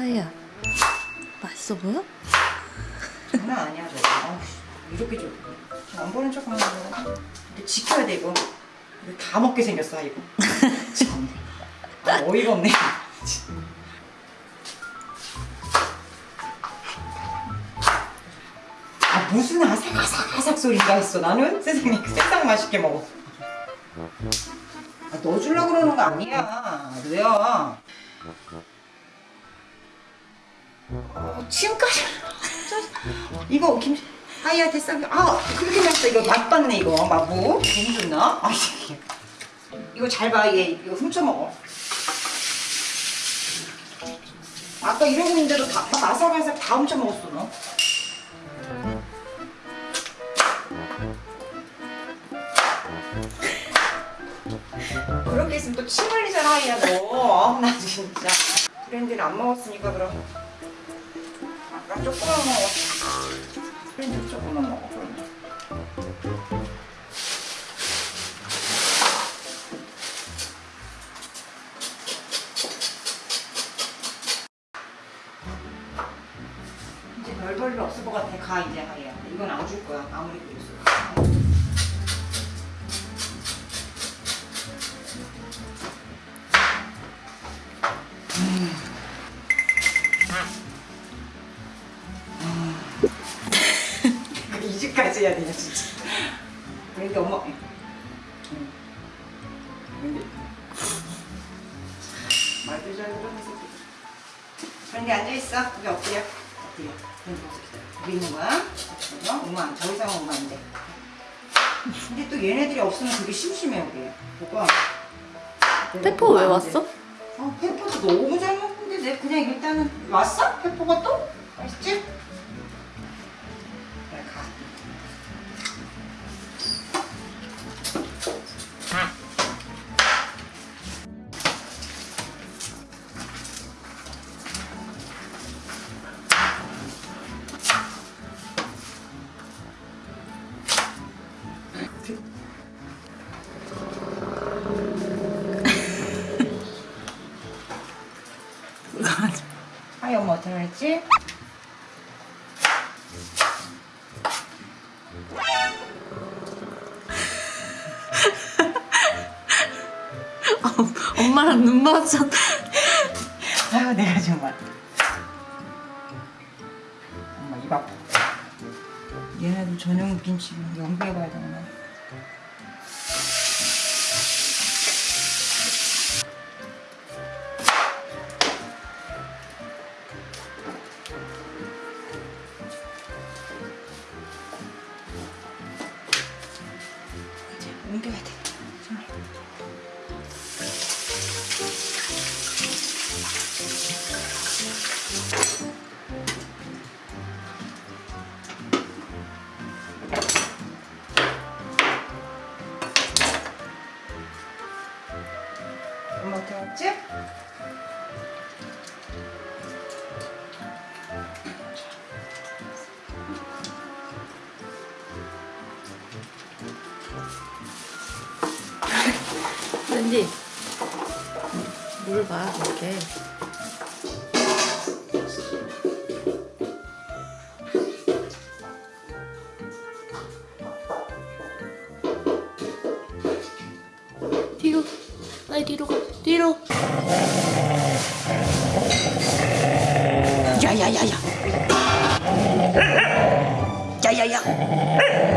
하이야 맛있어 보여? 장난 아니야 저거. 어우, 이렇게 좀안 보는 척 하는 거. 근데 지켜야 돼 이거. 이거 다 먹게 생겼어 이거. 참. 아, 어이가 없네. 아 무슨 아삭아삭아삭 소리가 있어. 나는 세상에 세상 맛있게 먹어. 아, 넣어주려고 그러는 거 아니야. 왜요 어, 지금까지. 이거 김 하이야 됐어 아 그렇게 맛있어. 이거 맛봤네 이거. 마부. 너무 좋나? 아 이게. 이거 잘봐얘 이거 훔쳐 먹어. 아까 이러고 있는데도 다 아삭아삭 다 훔쳐 먹었어 너. 그렇게 있으면 또 침 흘리잖아 하이야 너나 진짜. 브랜드를 안 먹었으니까 그럼 조금만 먹어 브랜드 조금만 먹어 이제 별 볼일 없을 것 같아 가 이제 하이야 이건 안 줄 거야. 아무리 그랬어 이 해야 되냐 진짜 그러니까 엄마 응. 근데 말도 잘 들어는 새끼 그런데 앉아있어 여기 엎드려 여기 있는 거야 어? 오만 더 이상 오면 안돼 근데 또 얘네들이 없으면 되게 심심해 우리 뭐가 페퍼 왜 왔어? 어, 페퍼도 너무 잘 먹는데 내 그냥 일단은 왔어? 페퍼가 또? 맛있지? 엄마 어떻게 했지? 엄마랑 눈 맞았 아유 내가 정말. 엄마 입 아파 얘네들 전용 김치 연구해봐야 되나 이제 옮겨 왠지 물 봐, 이렇게. 뒤로, 빨리 뒤로 가, 뒤로. 야야야야 야야야